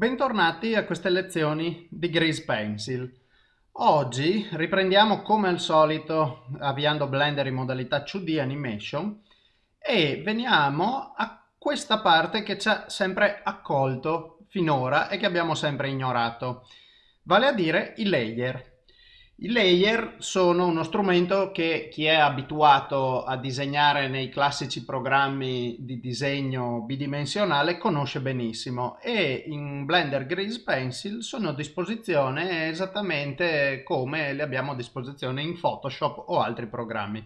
Bentornati a queste lezioni di Grease Pencil. Oggi riprendiamo come al solito avviando Blender in modalità 2D Animation e veniamo a questa parte che ci ha sempre accolto finora e che abbiamo sempre ignorato, vale a dire i layer. I layer sono uno strumento che chi è abituato a disegnare nei classici programmi di disegno bidimensionale conosce benissimo e in Blender Grease Pencil sono a disposizione esattamente come le abbiamo a disposizione in Photoshop o altri programmi.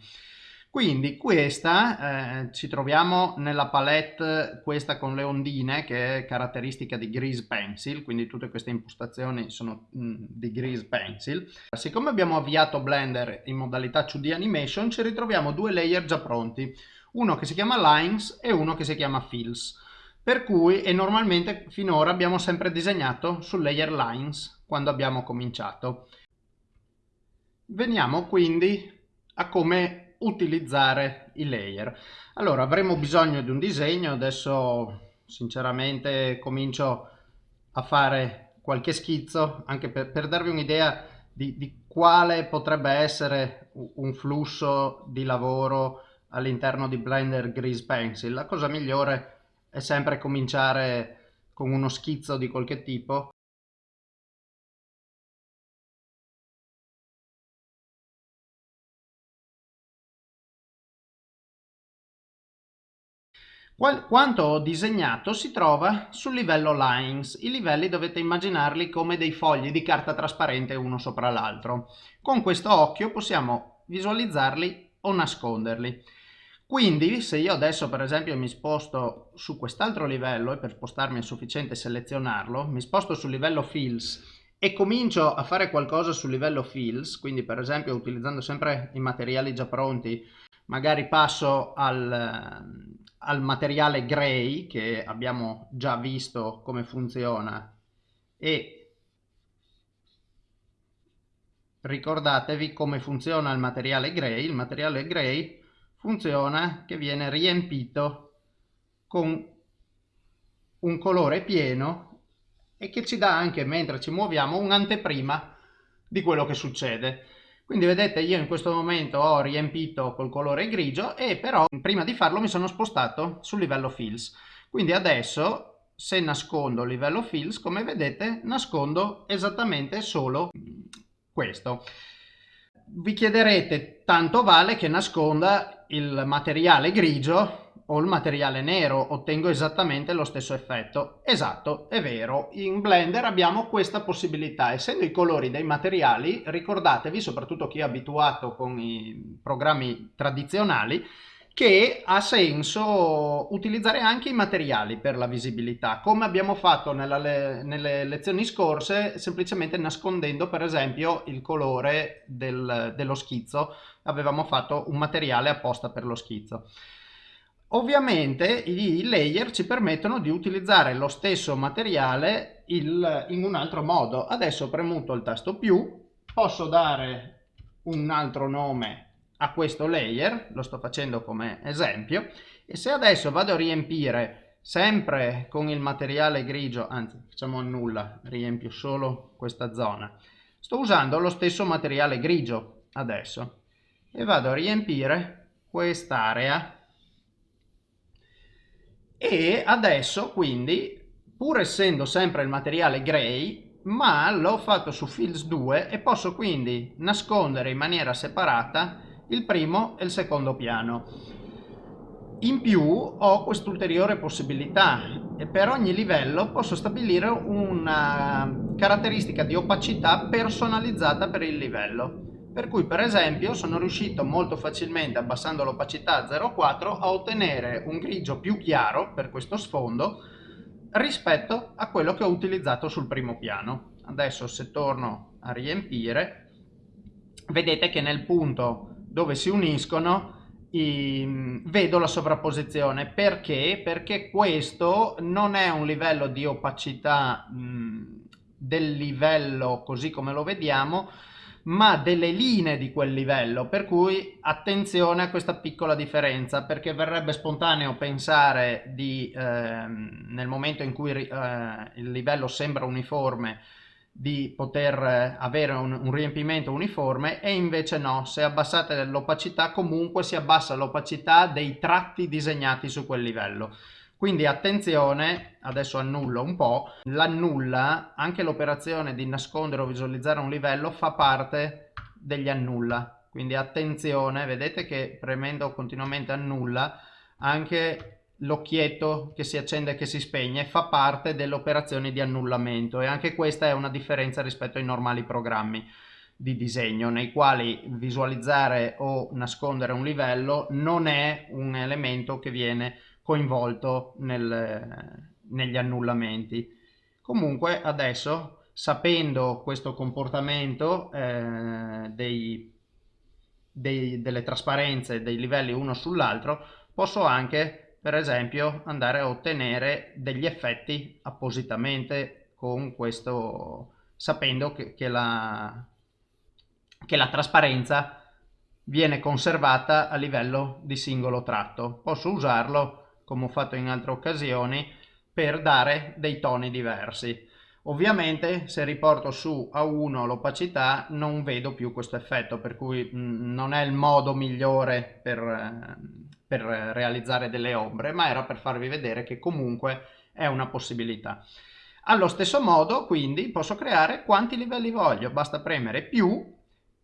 Quindi questa, eh, ci troviamo nella palette questa con le ondine che è caratteristica di Grease Pencil, quindi tutte queste impostazioni sono mh, mm, di Grease Pencil. Siccome abbiamo avviato Blender in modalità 2D Animation ci ritroviamo due layer già pronti, uno che si chiama Lines e uno che si chiama Fills. Per cui, e normalmente finora abbiamo sempre disegnato sul layer Lines quando abbiamo cominciato. Veniamo quindi a come utilizzare i layer. Allora avremo bisogno di un disegno, adesso sinceramente comincio a fare qualche schizzo anche per, per darvi un'idea di, di quale potrebbe essere un flusso di lavoro all'interno di Blender Grease Pencil. La cosa migliore è sempre cominciare con uno schizzo di qualche tipo Quanto ho disegnato si trova sul livello lines. I livelli dovete immaginarli come dei fogli di carta trasparente uno sopra l'altro. Con questo occhio possiamo visualizzarli o nasconderli. Quindi se io adesso per esempio mi sposto su quest'altro livello e per spostarmi è sufficiente selezionarlo, mi sposto sul livello fills e comincio a fare qualcosa sul livello fills, quindi per esempio utilizzando sempre i materiali già pronti, magari passo al, al materiale gray che abbiamo già visto come funziona e ricordatevi come funziona il materiale gray. Il materiale gray funziona che viene riempito con un colore pieno e che ci dà anche mentre ci muoviamo un'anteprima di quello che succede. Quindi vedete io in questo momento ho riempito col colore grigio e però prima di farlo mi sono spostato sul livello fills. Quindi adesso se nascondo il livello fills come vedete nascondo esattamente solo questo. Vi chiederete tanto vale che nasconda il materiale grigio o il materiale nero ottengo esattamente lo stesso effetto. Esatto, è vero, in Blender abbiamo questa possibilità. Essendo i colori dei materiali, ricordatevi, soprattutto chi è abituato con i programmi tradizionali, che ha senso utilizzare anche i materiali per la visibilità, come abbiamo fatto nella, nelle lezioni scorse, semplicemente nascondendo per esempio il colore del, dello schizzo, avevamo fatto un materiale apposta per lo schizzo. Ovviamente i layer ci permettono di utilizzare lo stesso materiale il, in un altro modo. Adesso premuto il tasto più, posso dare un altro nome a questo layer, lo sto facendo come esempio, e se adesso vado a riempire sempre con il materiale grigio, anzi facciamo nulla, riempio solo questa zona, sto usando lo stesso materiale grigio adesso e vado a riempire quest'area e adesso quindi pur essendo sempre il materiale gray ma l'ho fatto su Fills 2 e posso quindi nascondere in maniera separata il primo e il secondo piano. In più ho quest'ulteriore possibilità e per ogni livello posso stabilire una caratteristica di opacità personalizzata per il livello per cui per esempio sono riuscito molto facilmente abbassando l'opacità a 0,4 a ottenere un grigio più chiaro per questo sfondo rispetto a quello che ho utilizzato sul primo piano. Adesso se torno a riempire vedete che nel punto dove si uniscono i, vedo la sovrapposizione perché? Perché questo non è un livello di opacità mh, del livello così come lo vediamo ma delle linee di quel livello, per cui attenzione a questa piccola differenza, perché verrebbe spontaneo pensare di, eh, nel momento in cui eh, il livello sembra uniforme, di poter avere un, un, riempimento uniforme e invece no, se abbassate l'opacità comunque si abbassa l'opacità dei tratti disegnati su quel livello. Quindi attenzione, adesso annullo un po', l'annulla, anche l'operazione di nascondere o visualizzare un livello fa parte degli annulla. Quindi attenzione, vedete che premendo continuamente annulla, anche l'occhietto che si accende e che si spegne fa parte delle operazioni di annullamento e anche questa è una differenza rispetto ai normali programmi di disegno nei quali visualizzare o nascondere un livello non è un elemento che viene coinvolto nel, negli annullamenti. Comunque adesso sapendo questo comportamento eh, dei, dei, delle trasparenze dei livelli uno sull'altro posso anche per esempio andare a ottenere degli effetti appositamente con questo sapendo che, che, la, che la trasparenza viene conservata a livello di singolo tratto posso usarlo come ho fatto in altre occasioni, per dare dei toni diversi. Ovviamente se riporto su a 1 l'opacità non vedo più questo effetto, per cui mh, mm, non è il modo migliore per, eh, per realizzare delle ombre, ma era per farvi vedere che comunque è una possibilità. Allo stesso modo, quindi, posso creare quanti livelli voglio, basta premere più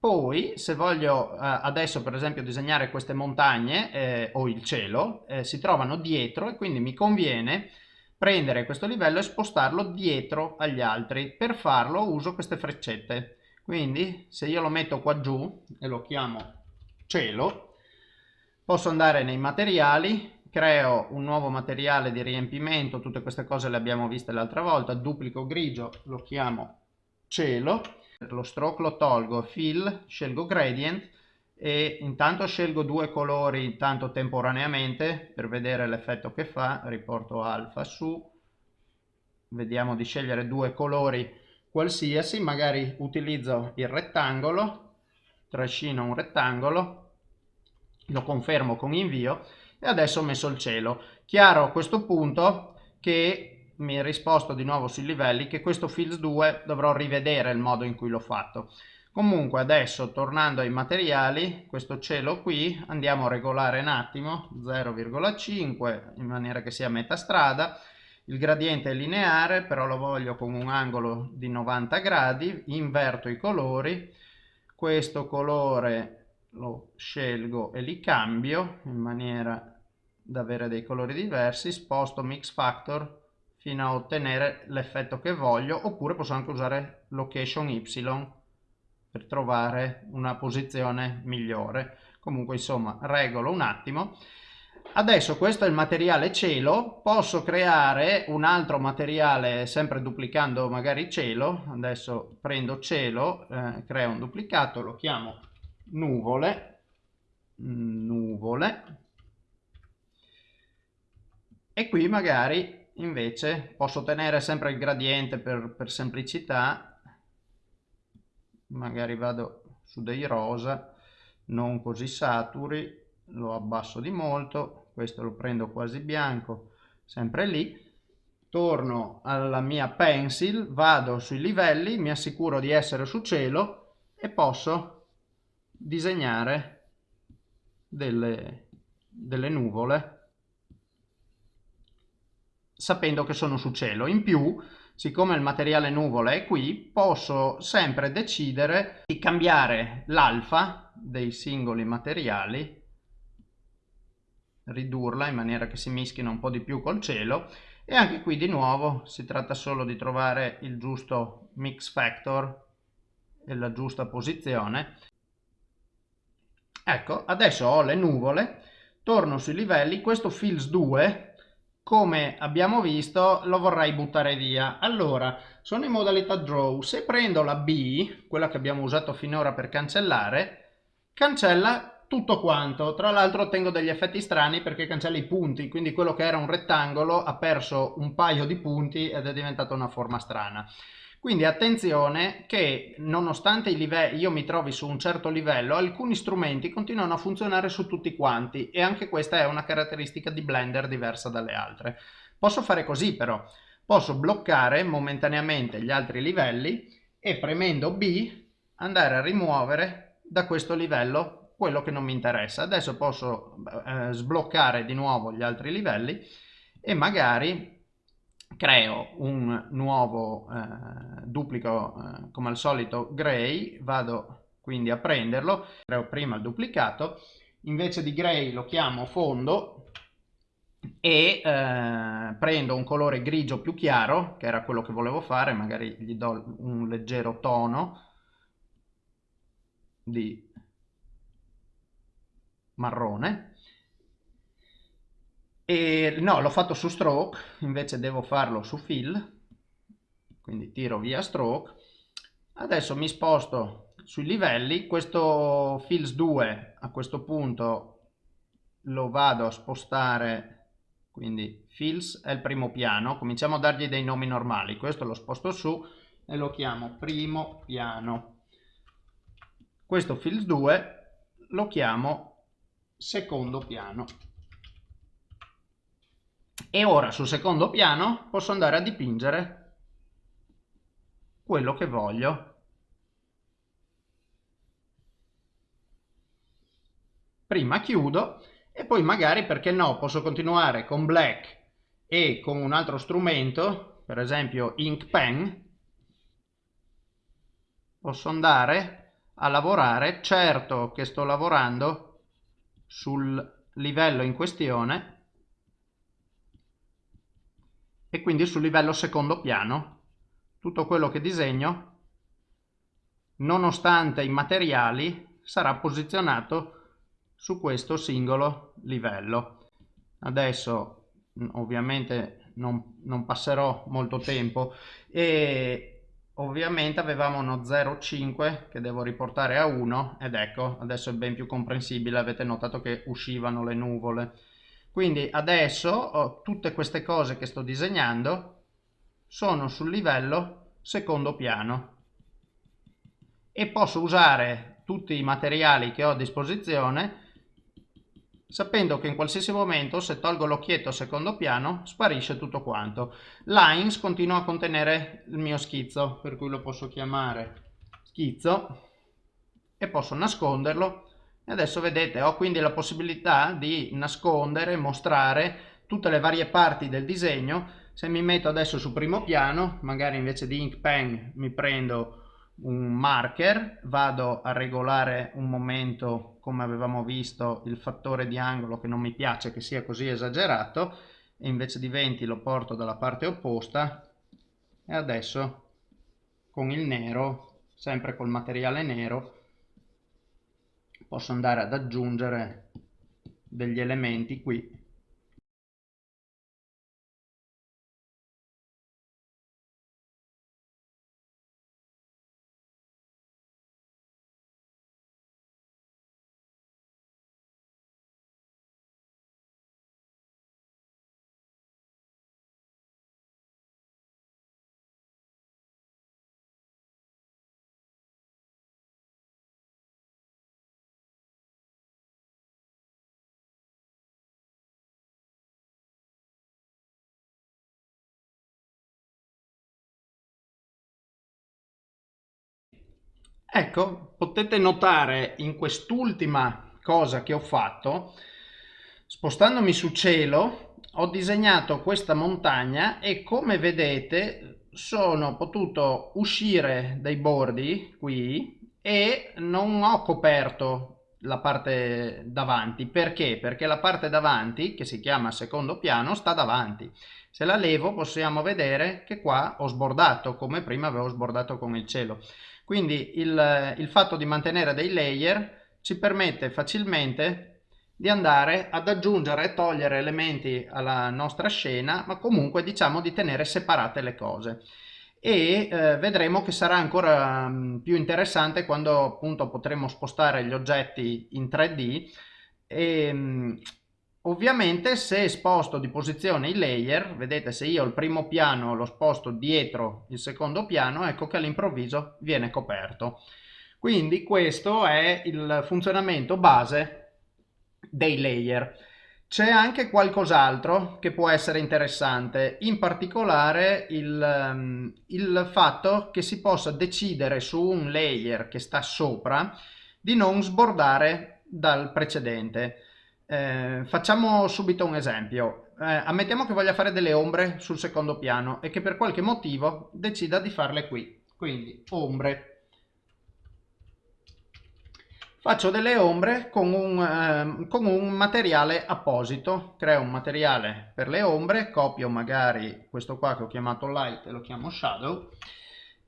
poi, se voglio eh, adesso per esempio disegnare queste montagne eh, o il cielo, eh, si trovano dietro e quindi mi conviene prendere questo livello e spostarlo dietro agli altri. Per farlo uso queste freccette. Quindi se io lo metto qua giù e lo chiamo cielo, posso andare nei materiali, creo un nuovo materiale di riempimento, tutte queste cose le abbiamo viste l'altra volta, duplico grigio, lo chiamo cielo lo stroke lo tolgo, fill, scelgo gradient e intanto scelgo due colori intanto temporaneamente per vedere l'effetto che fa, riporto alfa su, vediamo di scegliere due colori qualsiasi, magari utilizzo il rettangolo, trascino un rettangolo, lo confermo con invio e adesso ho messo il cielo. Chiaro a questo punto che mi ha risposto di nuovo sui livelli che questo Fields 2 dovrò rivedere il modo in cui l'ho fatto. Comunque adesso tornando ai materiali, questo cielo qui andiamo a regolare un attimo 0,5 in maniera che sia a metà strada. Il gradiente è lineare però lo voglio con un angolo di 90 gradi, inverto i colori, questo colore lo scelgo e li cambio in maniera da avere dei colori diversi, sposto mix factor fino a ottenere l'effetto che voglio oppure posso anche usare location y per trovare una posizione migliore. Comunque insomma regolo un attimo. Adesso questo è il materiale cielo. Posso creare un altro materiale sempre duplicando magari cielo. Adesso prendo cielo eh, creo un duplicato lo chiamo nuvole. Nuvole. E qui magari invece posso tenere sempre il gradiente per, per semplicità. Magari vado su dei rosa non così saturi lo abbasso di molto questo lo prendo quasi bianco sempre lì. Torno alla mia pencil vado sui livelli mi assicuro di essere su cielo e posso disegnare delle, delle nuvole sapendo che sono su cielo. In più, siccome il materiale nuvola è qui, posso sempre decidere di cambiare l'alfa dei singoli materiali, ridurla in maniera che si mischino un po' di più col cielo e anche qui di nuovo si tratta solo di trovare il giusto mix factor e la giusta posizione. Ecco, adesso ho le nuvole, torno sui livelli, questo fills 2 come abbiamo visto lo vorrei buttare via. Allora sono in modalità draw. Se prendo la B quella che abbiamo usato finora per cancellare cancella tutto quanto. Tra l'altro ottengo degli effetti strani perché cancella i punti quindi quello che era un rettangolo ha perso un paio di punti ed è diventata una forma strana. Quindi attenzione che nonostante io mi trovi su un certo livello, alcuni strumenti continuano a funzionare su tutti quanti e anche questa è una caratteristica di Blender diversa dalle altre. Posso fare così però, posso bloccare momentaneamente gli altri livelli e premendo B andare a rimuovere da questo livello quello che non mi interessa. Adesso posso eh, sbloccare di nuovo gli altri livelli e magari creo un nuovo eh, duplico eh, come al solito gray, vado quindi a prenderlo, creo prima il duplicato, invece di gray lo chiamo fondo e eh, prendo un colore grigio più chiaro, che era quello che volevo fare, magari gli do un leggero tono di marrone e no, l'ho fatto su stroke, invece devo farlo su fill, quindi tiro via stroke. Adesso mi sposto sui livelli, questo fills 2 a questo punto lo vado a spostare, quindi fills è il primo piano, cominciamo a dargli dei nomi normali, questo lo sposto su e lo chiamo primo piano. Questo fills 2 lo chiamo secondo piano. E ora sul secondo piano posso andare a dipingere quello che voglio. Prima chiudo e poi magari, perché no, posso continuare con Black e con un altro strumento, per esempio Ink Pen, posso andare a lavorare, certo che sto lavorando sul livello in questione, e quindi sul livello secondo piano. Tutto quello che disegno nonostante i materiali sarà posizionato su questo singolo livello. Adesso ovviamente non, non passerò molto tempo e ovviamente avevamo uno 0,5 che devo riportare a 1 ed ecco adesso è ben più comprensibile avete notato che uscivano le nuvole. Quindi adesso oh, tutte queste cose che sto disegnando sono sul livello secondo piano. E posso usare tutti i materiali che ho a disposizione sapendo che in qualsiasi momento se tolgo l'occhietto secondo piano sparisce tutto quanto. Lines continua a contenere il mio schizzo per cui lo posso chiamare schizzo e posso nasconderlo e adesso vedete ho quindi la possibilità di nascondere, mostrare tutte le varie parti del disegno. Se mi metto adesso su primo piano, magari invece di ink pen mi prendo un marker, vado a regolare un momento come avevamo visto il fattore di angolo che non mi piace che sia così esagerato e invece di 20 lo porto dalla parte opposta e adesso con il nero, sempre col materiale nero, posso andare ad aggiungere degli elementi qui Ecco, potete notare in quest'ultima cosa che ho fatto, spostandomi su cielo, ho disegnato questa montagna e come vedete sono potuto uscire dai bordi qui e non ho coperto la parte davanti. Perché? Perché la parte davanti, che si chiama secondo piano, sta davanti. Se la levo possiamo vedere che qua ho sbordato, come prima avevo sbordato con il cielo. Quindi il, il fatto di mantenere dei layer ci permette facilmente di andare ad aggiungere e togliere elementi alla nostra scena, ma comunque diciamo di tenere separate le cose. E eh, vedremo che sarà ancora mh, più interessante quando appunto potremo spostare gli oggetti in 3D e, mh, Ovviamente se sposto di posizione i layer, vedete se io il primo piano lo sposto dietro il secondo piano, ecco che all'improvviso viene coperto. Quindi questo è il funzionamento base dei layer. C'è anche qualcos'altro che può essere interessante, in particolare il, ehm, il fatto che si possa decidere su un layer che sta sopra di non sbordare dal precedente. Eh, facciamo subito un esempio. Eh, ammettiamo che voglia fare delle ombre sul secondo piano e che per qualche motivo decida di farle qui. Quindi ombre. Faccio delle ombre con un, eh, con un materiale apposito. Creo un materiale per le ombre, copio magari questo qua che ho chiamato light e lo chiamo shadow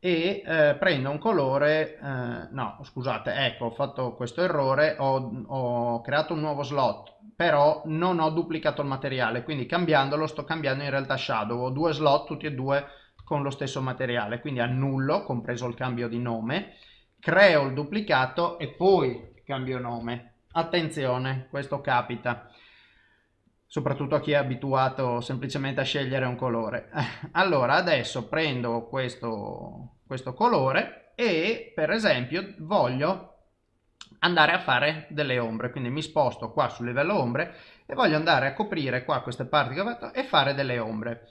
e eh, prendo un colore, eh, no scusate, ecco ho fatto questo errore, ho, ho, creato un nuovo slot, però non ho duplicato il materiale, quindi cambiandolo sto cambiando in realtà shadow, ho due slot tutti e due con lo stesso materiale, quindi annullo, compreso il cambio di nome, creo il duplicato e poi cambio nome. Attenzione, questo capita soprattutto a chi è abituato semplicemente a scegliere un colore. Allora adesso prendo questo, questo colore e per esempio voglio andare a fare delle ombre, quindi mi sposto qua sul livello ombre e voglio andare a coprire qua queste parti che ho fatto e fare delle ombre.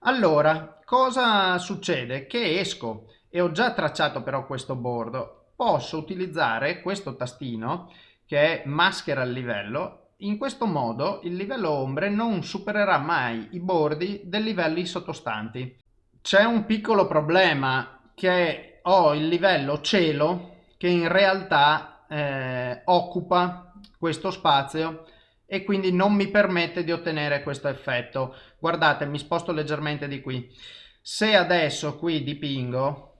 Allora, cosa succede? Che esco e ho già tracciato però questo bordo, posso utilizzare questo tastino che è maschera il livello in questo modo il livello ombre non supererà mai i bordi dei livelli sottostanti. C'è un piccolo problema che ho il livello cielo che in realtà eh, occupa questo spazio e quindi non mi permette di ottenere questo effetto. Guardate, mi sposto leggermente di qui. Se adesso qui dipingo,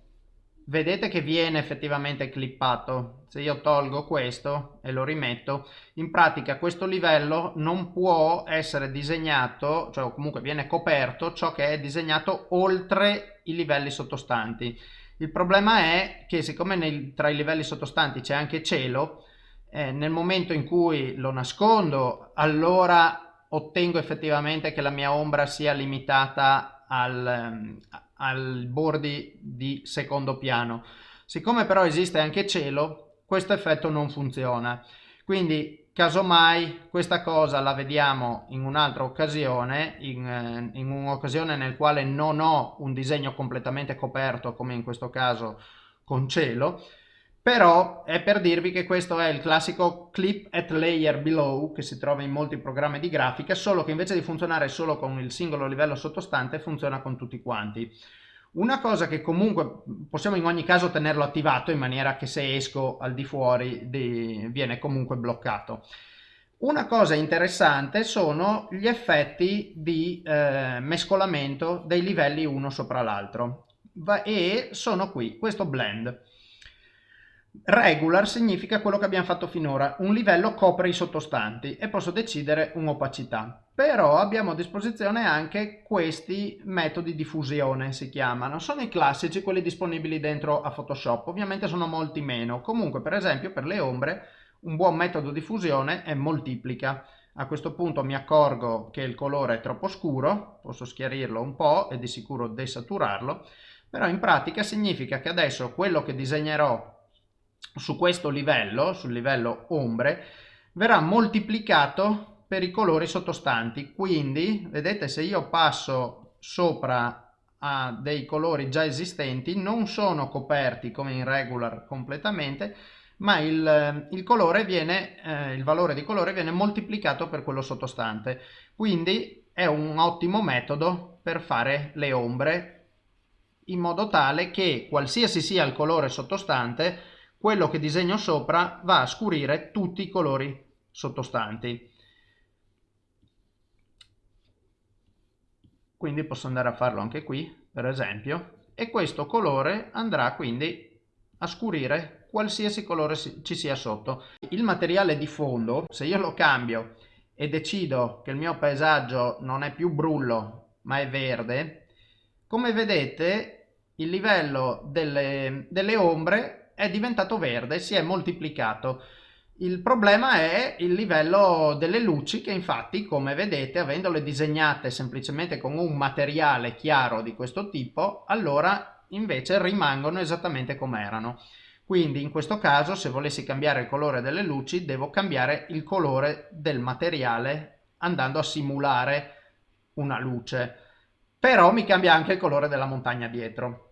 vedete che viene effettivamente clippato se io tolgo questo e lo rimetto in pratica questo livello non può essere disegnato cioè comunque viene coperto ciò che è disegnato oltre i livelli sottostanti il problema è che siccome nei, tra i livelli sottostanti c'è anche cielo eh, nel momento in cui lo nascondo allora ottengo effettivamente che la mia ombra sia limitata al, ai bordi di secondo piano. Siccome però esiste anche cielo, questo effetto non funziona. Quindi casomai questa cosa la vediamo in un'altra occasione, in, eh, in un'occasione nel quale non ho un disegno completamente coperto come in questo caso con cielo, però è per dirvi che questo è il classico clip at layer below che si trova in molti programmi di grafica, solo che invece di funzionare solo con il singolo livello sottostante funziona con tutti quanti. Una cosa che comunque possiamo in ogni caso tenerlo attivato in maniera che se esco al di fuori di, viene comunque bloccato. Una cosa interessante sono gli effetti di eh, mescolamento dei livelli uno sopra l'altro e sono qui, questo blend. Regular significa quello che abbiamo fatto finora, un livello copre i sottostanti e posso decidere un'opacità. Però abbiamo a disposizione anche questi metodi di fusione, si chiamano. Sono i classici, quelli disponibili dentro a Photoshop, ovviamente sono molti meno. Comunque, per esempio, per le ombre, un buon metodo di fusione è moltiplica. A questo punto mi accorgo che il colore è troppo scuro, posso schiarirlo un po' e di sicuro desaturarlo, però in pratica significa che adesso quello che disegnerò su questo livello, sul livello ombre, verrà moltiplicato per i colori sottostanti. Quindi, vedete, se io passo sopra a dei colori già esistenti, non sono coperti come in regular completamente, ma il, il, colore viene, eh, il valore di colore viene moltiplicato per quello sottostante. Quindi è un ottimo metodo per fare le ombre in modo tale che qualsiasi sia il colore sottostante quello che disegno sopra va a scurire tutti i colori sottostanti. Quindi posso andare a farlo anche qui, per esempio, e questo colore andrà quindi a scurire qualsiasi colore ci sia sotto. Il materiale di fondo, se io lo cambio e decido che il mio paesaggio non è più brullo ma è verde, come vedete il livello delle, delle ombre è diventato verde, si è moltiplicato. Il problema è il livello delle luci che infatti, come vedete, avendole disegnate semplicemente con un materiale chiaro di questo tipo, allora invece rimangono esattamente come erano. Quindi in questo caso se volessi cambiare il colore delle luci devo cambiare il colore del materiale andando a simulare una luce. Però mi cambia anche il colore della montagna dietro.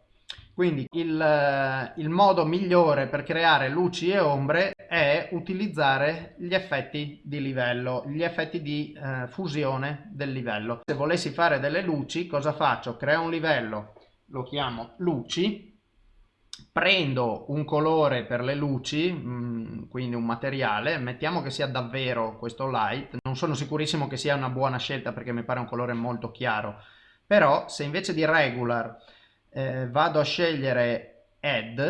Quindi il, il, modo migliore per creare luci e ombre è utilizzare gli effetti di livello, gli effetti di eh, fusione del livello. Se volessi fare delle luci, cosa faccio? Creo un livello, lo chiamo luci, prendo un colore per le luci, mm, quindi un materiale, mettiamo che sia davvero questo light, non sono sicurissimo che sia una buona scelta perché mi pare un colore molto chiaro, però se invece di regular eh, vado a scegliere add,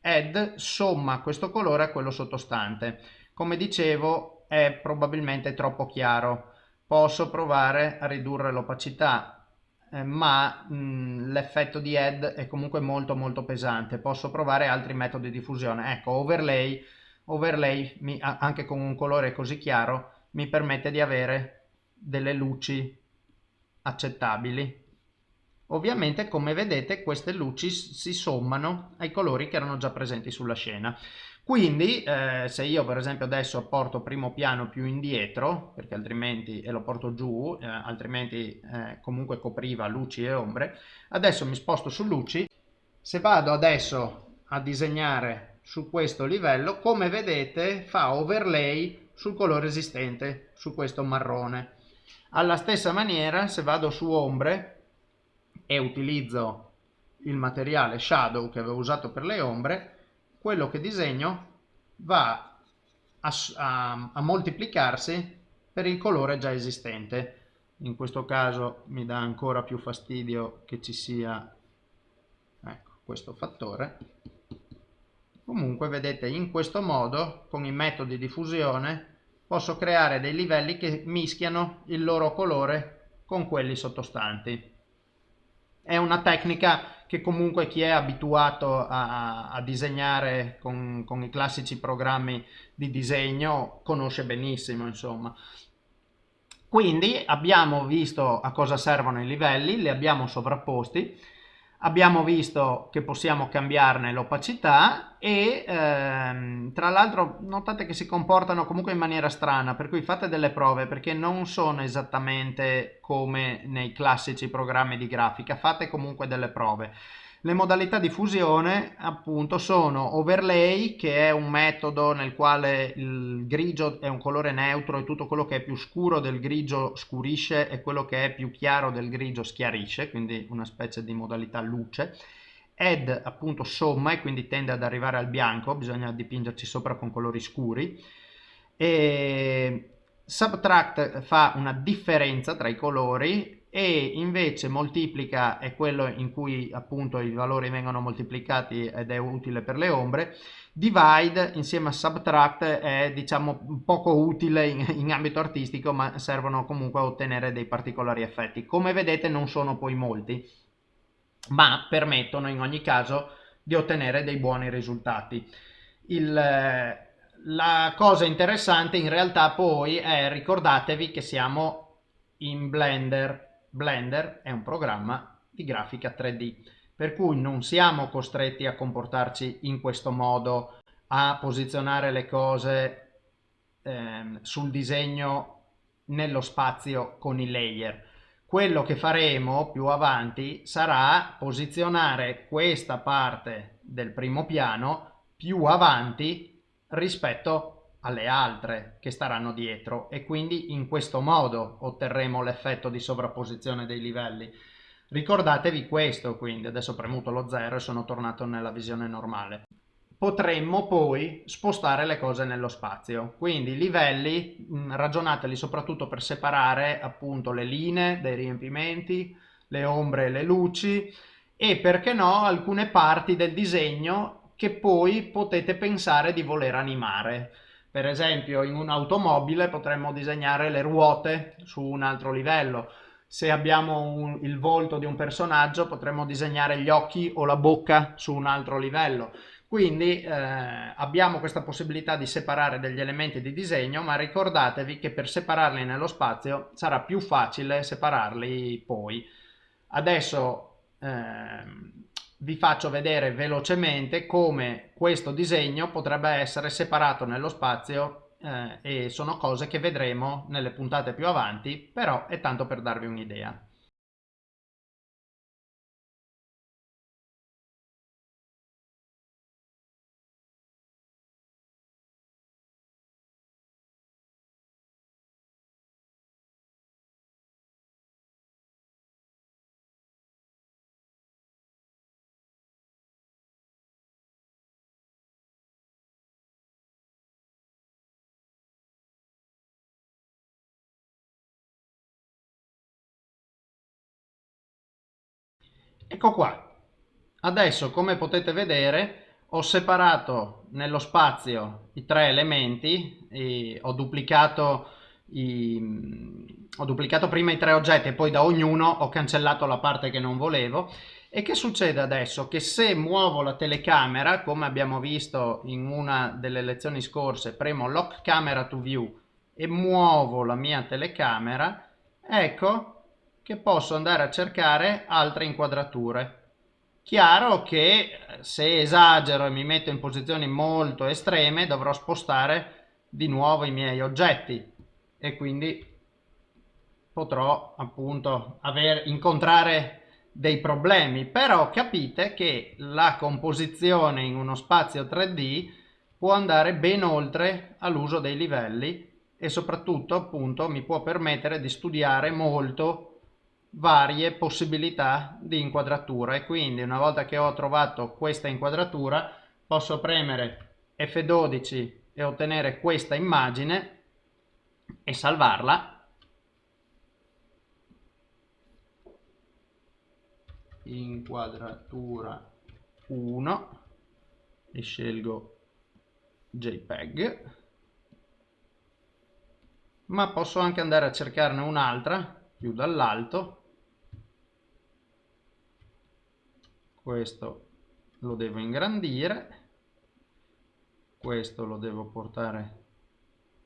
add somma questo colore a quello sottostante. Come dicevo è probabilmente troppo chiaro, posso provare a ridurre l'opacità, eh, ma l'effetto di add è comunque molto molto pesante, posso provare altri metodi di fusione. Ecco, overlay, overlay mi, anche con un colore così chiaro mi permette di avere delle luci accettabili Ovviamente come vedete queste luci si sommano ai colori che erano già presenti sulla scena. Quindi eh, se io per esempio adesso porto primo piano più indietro, perché altrimenti, e lo porto giù, eh, altrimenti eh, comunque copriva luci e ombre, adesso mi sposto su luci, se vado adesso a disegnare su questo livello, come vedete fa overlay sul colore esistente, su questo marrone. Alla stessa maniera se vado su ombre, e utilizzo il materiale shadow che avevo usato per le ombre, quello che disegno va a, a, a moltiplicarsi per il colore già esistente. In questo caso mi dà ancora più fastidio che ci sia ecco, questo fattore. Comunque vedete in questo modo con i metodi di fusione posso creare dei livelli che mischiano il loro colore con quelli sottostanti è una tecnica che comunque chi è abituato a, a disegnare con, con, i classici programmi di disegno conosce benissimo insomma. Quindi abbiamo visto a cosa servono i livelli li abbiamo sovrapposti abbiamo visto che possiamo cambiarne l'opacità e ehm, tra l'altro notate che si comportano comunque in maniera strana per cui fate delle prove perché non sono esattamente come nei classici programmi di grafica fate comunque delle prove le modalità di fusione appunto sono overlay che è un metodo nel quale il grigio è un colore neutro e tutto quello che è più scuro del grigio scurisce e quello che è più chiaro del grigio schiarisce, quindi una specie di modalità luce. Add appunto somma e quindi tende ad arrivare al bianco, bisogna dipingerci sopra con colori scuri. E subtract fa una differenza tra i colori e invece moltiplica è quello in cui appunto i valori vengono moltiplicati ed è utile per le ombre. Divide insieme a subtract è diciamo poco utile in, in ambito artistico ma servono comunque a ottenere dei particolari effetti. Come vedete non sono poi molti ma permettono in ogni caso di ottenere dei buoni risultati. Il, la cosa interessante in realtà poi è ricordatevi che siamo in Blender Blender è un programma di grafica 3D, per cui non siamo costretti a comportarci in questo modo, a posizionare le cose ehm, sul disegno nello spazio con i layer. Quello che faremo più avanti sarà posizionare questa parte del primo piano più avanti rispetto alle altre che staranno dietro e quindi in questo modo otterremo l'effetto di sovrapposizione dei livelli. Ricordatevi questo quindi, adesso ho premuto lo 0 e sono tornato nella visione normale. Potremmo poi spostare le cose nello spazio, quindi i livelli ragionateli soprattutto per separare appunto le linee dei riempimenti, le ombre e le luci e perché no alcune parti del disegno che poi potete pensare di voler animare per esempio in un'automobile potremmo disegnare le ruote su un altro livello. Se abbiamo un, il volto di un personaggio potremmo disegnare gli occhi o la bocca su un altro livello. Quindi eh, abbiamo questa possibilità di separare degli elementi di disegno, ma ricordatevi che per separarli nello spazio sarà più facile separarli poi. Adesso eh, vi faccio vedere velocemente come questo disegno potrebbe essere separato nello spazio eh, e sono cose che vedremo nelle puntate più avanti, però è tanto per darvi un'idea. Ecco qua. Adesso come potete vedere ho separato nello spazio i tre elementi, ho, duplicato i, ho duplicato prima i tre oggetti e poi da ognuno ho cancellato la parte che non volevo. E che succede adesso? Che se muovo la telecamera, come abbiamo visto in una delle lezioni scorse, premo Lock Camera to View e muovo la mia telecamera, ecco che posso andare a cercare altre inquadrature. Chiaro che eh, se esagero e mi metto in posizioni molto estreme dovrò spostare di nuovo i miei oggetti e quindi potrò appunto aver, incontrare dei problemi però capite che la composizione in uno spazio 3D può andare ben oltre all'uso dei livelli e soprattutto appunto mi può permettere di studiare molto varie possibilità di inquadratura e quindi una volta che ho trovato questa inquadratura posso premere F12 e ottenere questa immagine e salvarla. Inquadratura 1 e scelgo JPEG ma posso anche andare a cercarne un'altra più dall'alto questo lo devo ingrandire. Questo lo devo portare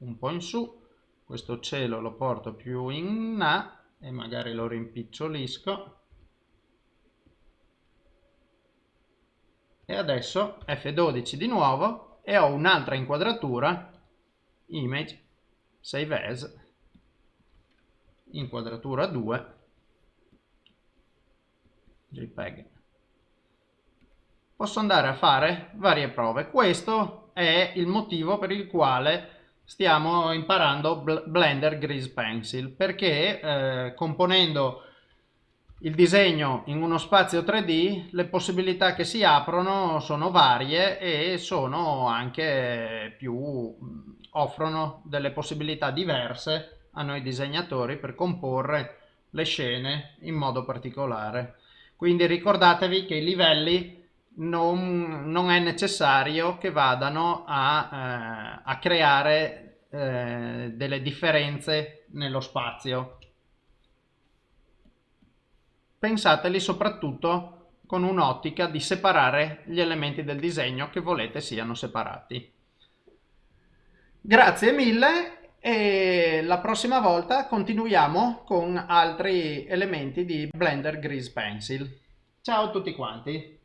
un po' in su. Questo cielo lo porto più in là e magari lo rimpicciolisco e adesso F12 di nuovo e ho un'altra inquadratura image save as inquadratura 2 JPEG posso andare a fare varie prove. Questo è il motivo per il quale stiamo imparando Blender Grease Pencil, perché eh, componendo il disegno in uno spazio 3D le possibilità che si aprono sono varie e sono anche più offrono delle possibilità diverse a noi disegnatori per comporre le scene in modo particolare. Quindi ricordatevi che i livelli non, non, è necessario che vadano a, eh, a creare eh, delle differenze nello spazio. Pensateli soprattutto con un'ottica di separare gli elementi del disegno che volete siano separati. Grazie mille e la prossima volta continuiamo con altri elementi di Blender Grease Pencil. Ciao a tutti quanti!